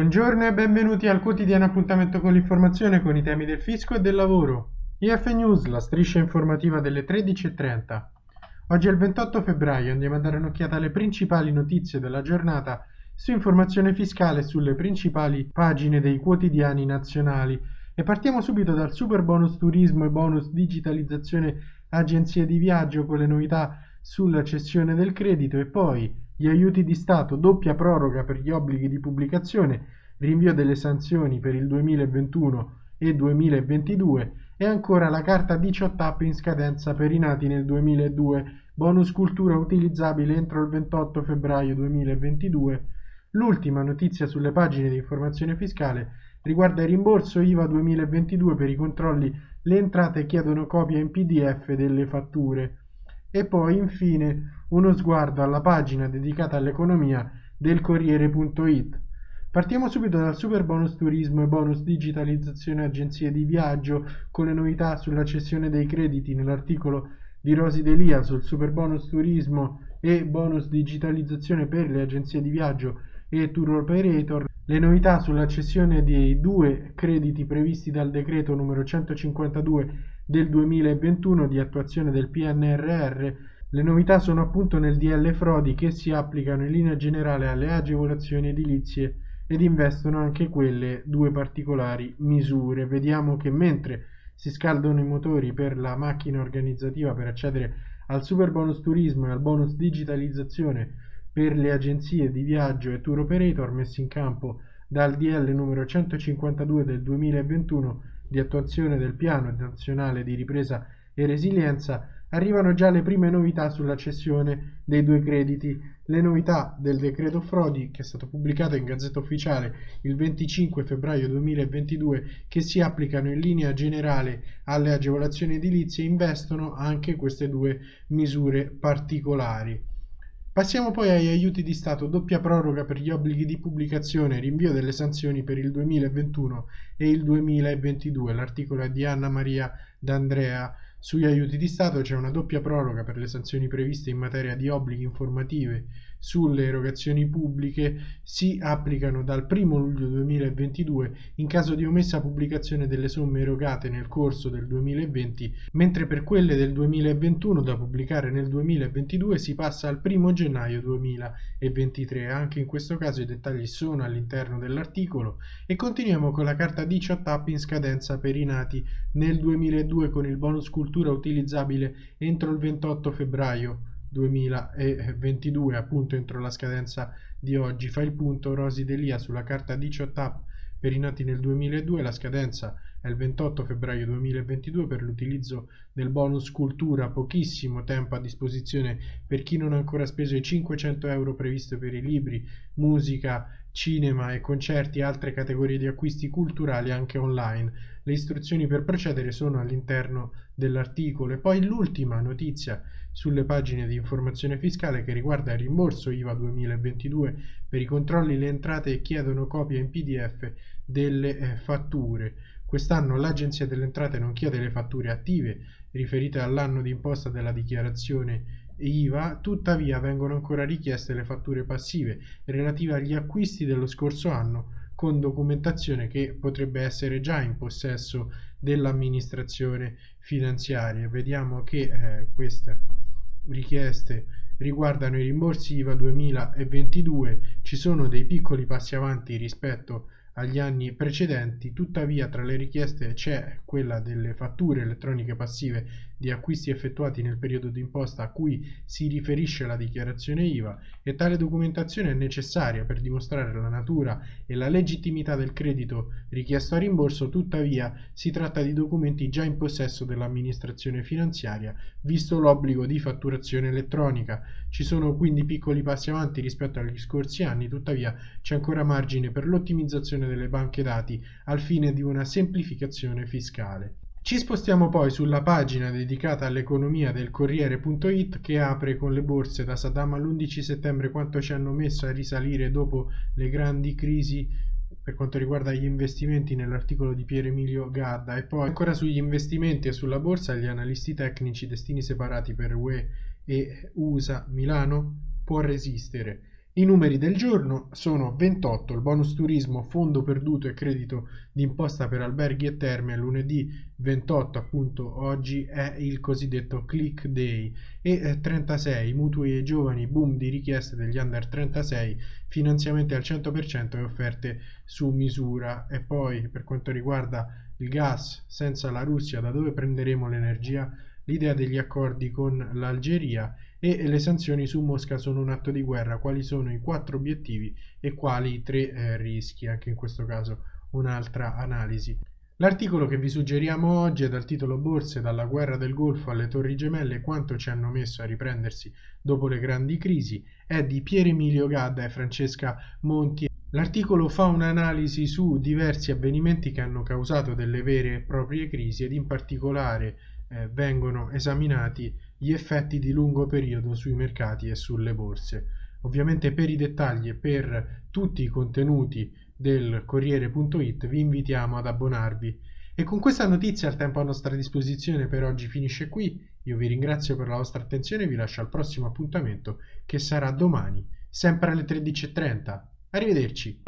Buongiorno e benvenuti al quotidiano appuntamento con l'informazione con i temi del fisco e del lavoro. IF News, la striscia informativa delle 13.30. Oggi è il 28 febbraio, andiamo a dare un'occhiata alle principali notizie della giornata su informazione fiscale sulle principali pagine dei quotidiani nazionali. E partiamo subito dal super bonus turismo e bonus digitalizzazione agenzie di viaggio con le novità sulla cessione del credito e poi gli aiuti di Stato, doppia proroga per gli obblighi di pubblicazione, rinvio delle sanzioni per il 2021 e 2022 e ancora la carta 18 app in scadenza per i nati nel 2002, bonus cultura utilizzabile entro il 28 febbraio 2022. L'ultima notizia sulle pagine di informazione fiscale riguarda il rimborso IVA 2022 per i controlli, le entrate chiedono copia in PDF delle fatture. E poi infine uno sguardo alla pagina dedicata all'economia del Corriere.it. Partiamo subito dal super bonus turismo e bonus digitalizzazione agenzie di viaggio con le novità sulla cessione dei crediti nell'articolo di Rosi Delia sul super bonus turismo e bonus digitalizzazione per le agenzie di viaggio e tour operator, le novità sulla cessione dei due crediti previsti dal decreto numero 152 del 2021 di attuazione del PNRR, le novità sono appunto nel DL Frodi che si applicano in linea generale alle agevolazioni edilizie ed investono anche quelle due particolari misure. Vediamo che mentre si scaldano i motori per la macchina organizzativa per accedere al super bonus turismo e al bonus digitalizzazione per le agenzie di viaggio e tour operator messi in campo dal DL numero 152 del 2021 di attuazione del Piano nazionale di ripresa e resilienza, arrivano già le prime novità sulla cessione dei due crediti. Le novità del decreto Frodi, che è stato pubblicato in Gazzetta Ufficiale il 25 febbraio 2022, che si applicano in linea generale alle agevolazioni edilizie, investono anche queste due misure particolari. Passiamo poi agli aiuti di Stato, doppia proroga per gli obblighi di pubblicazione, rinvio delle sanzioni per il 2021 e il 2022. L'articolo è di Anna Maria D'Andrea. Sugli aiuti di Stato c'è una doppia proroga per le sanzioni previste in materia di obblighi informativi sulle erogazioni pubbliche si applicano dal 1 luglio 2022 in caso di omessa pubblicazione delle somme erogate nel corso del 2020, mentre per quelle del 2021 da pubblicare nel 2022 si passa al 1 gennaio 2023. Anche in questo caso i dettagli sono all'interno dell'articolo. E continuiamo con la carta 18 app in scadenza per i nati. Nel 2002 con il bonus cultura utilizzabile entro il 28 febbraio 2022, appunto entro la scadenza di oggi. Fa il punto Rosi Delia sulla carta 18 app per i nati nel 2002, la scadenza è il 28 febbraio 2022 per l'utilizzo del bonus cultura, pochissimo tempo a disposizione per chi non ha ancora speso i 500 euro previsti per i libri, musica, cinema e concerti e altre categorie di acquisti culturali anche online. Le istruzioni per procedere sono all'interno dell'articolo e poi l'ultima notizia sulle pagine di informazione fiscale che riguarda il rimborso IVA 2022 per i controlli le entrate chiedono copia in PDF delle eh, fatture. Quest'anno l'Agenzia delle Entrate non chiede le fatture attive riferite all'anno di imposta della dichiarazione IVA, tuttavia vengono ancora richieste le fatture passive relative agli acquisti dello scorso anno con documentazione che potrebbe essere già in possesso dell'amministrazione finanziaria. Vediamo che eh, queste richieste riguardano i rimborsi IVA 2022, ci sono dei piccoli passi avanti rispetto agli anni precedenti, tuttavia tra le richieste c'è quella delle fatture elettroniche passive di acquisti effettuati nel periodo d'imposta a cui si riferisce la dichiarazione IVA e tale documentazione è necessaria per dimostrare la natura e la legittimità del credito richiesto a rimborso, tuttavia si tratta di documenti già in possesso dell'amministrazione finanziaria, visto l'obbligo di fatturazione elettronica. Ci sono quindi piccoli passi avanti rispetto agli scorsi anni, tuttavia c'è ancora margine per l'ottimizzazione delle banche dati al fine di una semplificazione fiscale. Ci spostiamo poi sulla pagina dedicata all'economia del Corriere.it che apre con le borse da Saddam all'11 settembre quanto ci hanno messo a risalire dopo le grandi crisi per quanto riguarda gli investimenti nell'articolo di Pier Emilio Gadda. E poi ancora sugli investimenti e sulla borsa gli analisti tecnici destini separati per UE e USA Milano può resistere I numeri del giorno sono 28 il bonus turismo, fondo perduto e credito d'imposta per alberghi e terme lunedì 28 appunto oggi è il cosiddetto click day e 36 eh, mutui ai giovani, boom di richieste degli under 36, finanziamenti al 100% e offerte su misura e poi per quanto riguarda il gas senza la Russia da dove prenderemo l'energia? L'idea degli accordi con l'Algeria e le sanzioni su Mosca sono un atto di guerra, quali sono i quattro obiettivi e quali tre eh, rischi, anche in questo caso un'altra analisi. L'articolo che vi suggeriamo oggi è dal titolo Borse dalla guerra del Golfo alle Torri Gemelle quanto ci hanno messo a riprendersi dopo le grandi crisi, è di Pier Emilio Gadda e Francesca Monti. L'articolo fa un'analisi su diversi avvenimenti che hanno causato delle vere e proprie crisi ed in particolare eh, vengono esaminati gli effetti di lungo periodo sui mercati e sulle borse. Ovviamente per i dettagli e per tutti i contenuti del Corriere.it vi invitiamo ad abbonarvi. E con questa notizia il tempo a nostra disposizione per oggi finisce qui. Io vi ringrazio per la vostra attenzione e vi lascio al prossimo appuntamento che sarà domani, sempre alle 13.30. Arrivederci.